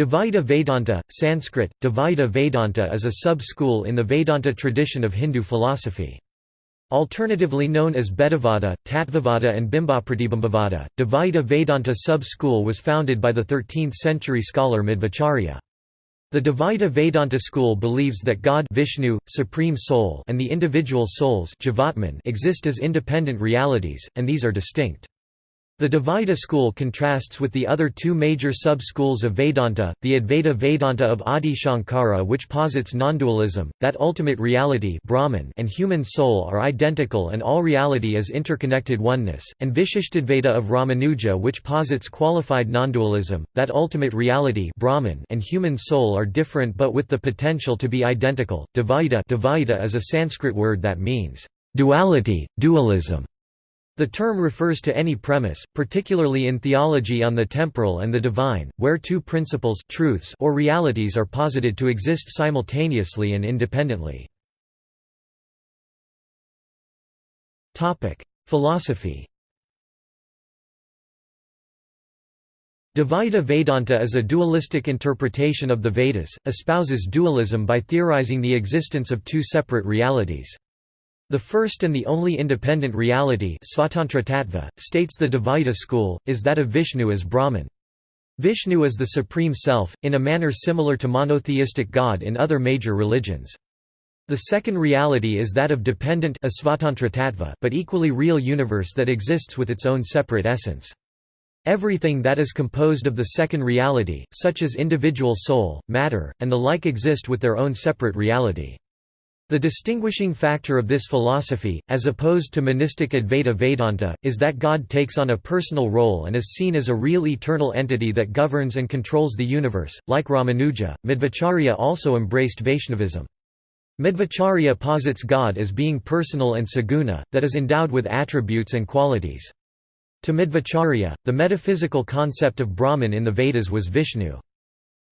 Dvaita Vedanta, Sanskrit, Dvaita Vedanta is a sub-school in the Vedanta tradition of Hindu philosophy. Alternatively known as Bhedavada, Tattvavada and Bimbapratibimbavada, Dvaita Vedanta sub-school was founded by the 13th-century scholar Madhvacharya. The Dvaita Vedanta school believes that God Vishnu, Supreme Soul and the individual souls exist as independent realities, and these are distinct. The Dvaita school contrasts with the other two major sub-schools of Vedanta, the Advaita Vedanta of Adi Shankara which posits non-dualism, that ultimate reality Brahman and human soul are identical and all reality is interconnected oneness, and Vishishtadvaita of Ramanuja which posits qualified non-dualism, that ultimate reality Brahman and human soul are different but with the potential to be identical. Dvaita, Dvaita is a Sanskrit word that means duality, dualism. The term refers to any premise, particularly in theology on the temporal and the divine, where two principles truths or realities are posited to exist simultaneously and independently. Philosophy Dvaita Vedanta is a dualistic interpretation of the Vedas, espouses dualism by theorizing the existence of two separate realities. The first and the only independent reality states the Dvaita school, is that of Vishnu as Brahman. Vishnu is the Supreme Self, in a manner similar to monotheistic God in other major religions. The second reality is that of dependent but equally real universe that exists with its own separate essence. Everything that is composed of the second reality, such as individual soul, matter, and the like exist with their own separate reality. The distinguishing factor of this philosophy, as opposed to monistic Advaita Vedanta, is that God takes on a personal role and is seen as a real eternal entity that governs and controls the universe. Like Ramanuja, Madhvacharya also embraced Vaishnavism. Madhvacharya posits God as being personal and saguna, that is endowed with attributes and qualities. To Madhvacharya, the metaphysical concept of Brahman in the Vedas was Vishnu.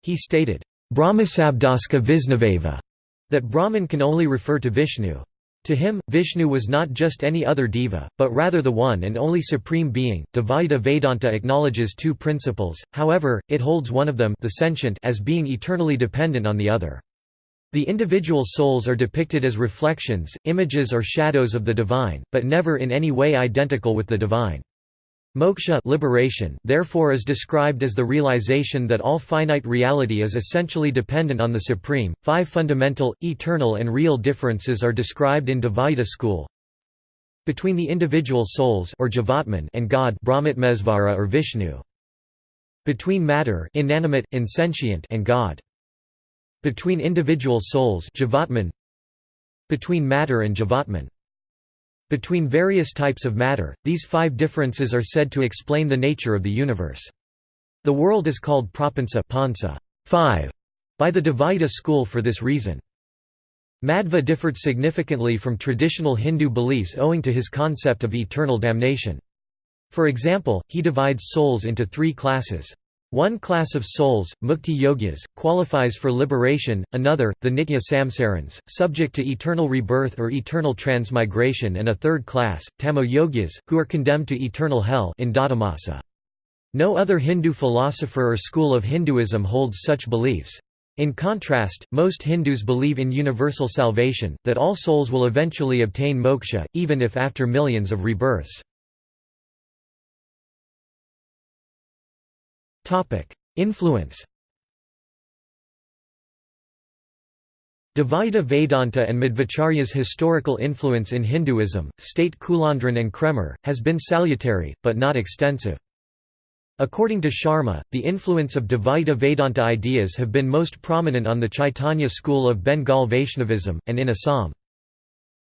He stated, Brahmasabdaska Visnaveva that Brahman can only refer to Vishnu. To him, Vishnu was not just any other deva, but rather the one and only supreme being. Dvaita Vedanta acknowledges two principles, however, it holds one of them the sentient as being eternally dependent on the other. The individual souls are depicted as reflections, images or shadows of the divine, but never in any way identical with the divine. Moksha liberation therefore is described as the realization that all finite reality is essentially dependent on the Supreme. Five fundamental, eternal and real differences are described in Dvaita school. Between the individual souls or Jivatman and God Brahmatmesvara or Vishnu. Between matter inanimate, insentient and God. Between individual souls Jivatman. Between matter and Jivatman. Between various types of matter, these five differences are said to explain the nature of the universe. The world is called prapansa pansa, five, by the Dvaita school for this reason. Madhva differed significantly from traditional Hindu beliefs owing to his concept of eternal damnation. For example, he divides souls into three classes. One class of souls, mukti yogis, qualifies for liberation, another, the nitya samsarans, subject to eternal rebirth or eternal transmigration and a third class, tamo yogis, who are condemned to eternal hell in No other Hindu philosopher or school of Hinduism holds such beliefs. In contrast, most Hindus believe in universal salvation, that all souls will eventually obtain moksha, even if after millions of rebirths. Influence Dvaita Vedanta and Madhvacharya's historical influence in Hinduism, state Kulandran and Kraemer, has been salutary, but not extensive. According to Sharma, the influence of Dvaita Vedanta ideas have been most prominent on the Chaitanya school of Bengal Vaishnavism, and in Assam.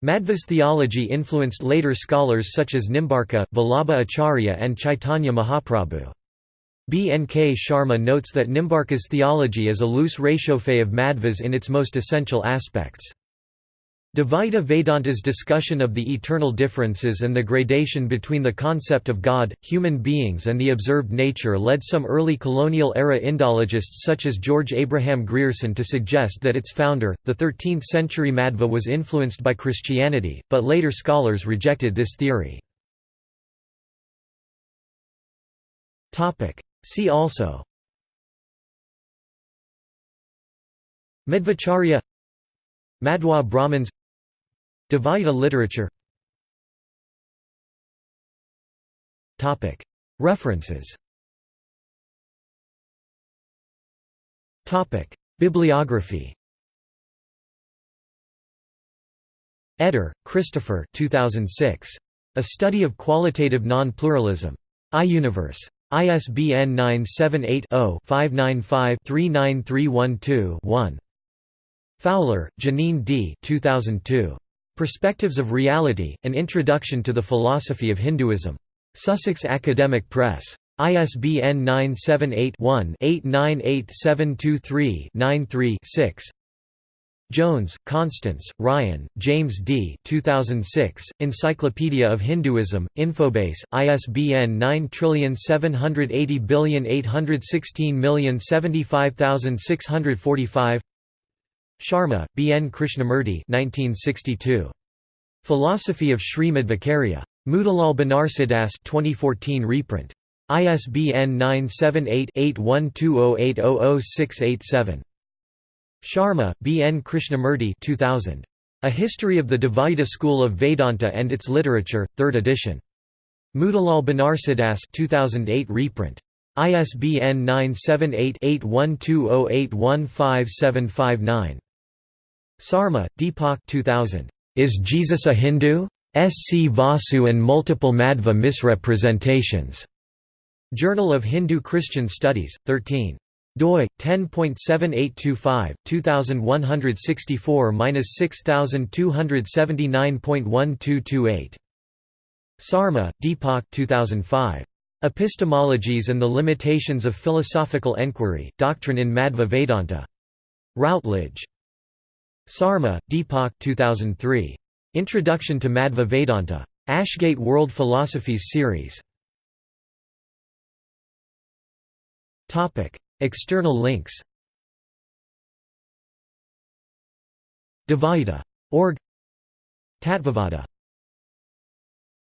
Madhva's theology influenced later scholars such as Nimbarka, Vallabha Acharya and Chaitanya Mahaprabhu. B. N. K. Sharma notes that Nimbarka's theology is a loose réchauffé of Madhva's in its most essential aspects. Dvaita Vedanta's discussion of the eternal differences and the gradation between the concept of God, human beings and the observed nature led some early colonial-era Indologists such as George Abraham Grierson to suggest that its founder, the 13th-century Madhva was influenced by Christianity, but later scholars rejected this theory. See also Madhvacharya Madhwa Brahmins Dvaita literature References Bibliography Etter, Christopher 2006. A Study of Qualitative Non-Pluralism. iUniverse. ISBN 978-0-595-39312-1. Fowler, Jeaneane D. 2002. Perspectives of Reality, An Introduction to the Philosophy of Hinduism. Sussex Academic Press. ISBN 978-1-898723-93-6. Jones, Constance, Ryan, James D. 2006, Encyclopedia of Hinduism, Infobase, ISBN 9780816075645 Sharma, B. N. Krishnamurti 1962. Philosophy of Sri Madhvacharya. Motilal Banarsidass 2014 reprint. ISBN 978 8120800687. Sharma, B. N. Krishnamurti 2000. A History of the Dvaita School of Vedanta and Its Literature, 3rd edition. Motilal Banarsidass 2008 reprint. ISBN 978-8120815759. Sarma, Deepak 2000. Is Jesus a Hindu? S. C. Vasu and Multiple Madhva Misrepresentations. Journal of Hindu-Christian Studies, 13 doi 10.7825 2164-6279.1228 Sarma, Deepak 2005 Epistemologies and the Limitations of Philosophical Enquiry Doctrine in Madhva Vedanta. Routledge. Sarma, Deepak 2003 Introduction to Madhva Vedanta. Ashgate World Philosophies Series. Topic External links. Dvaita. Org. Tattvavada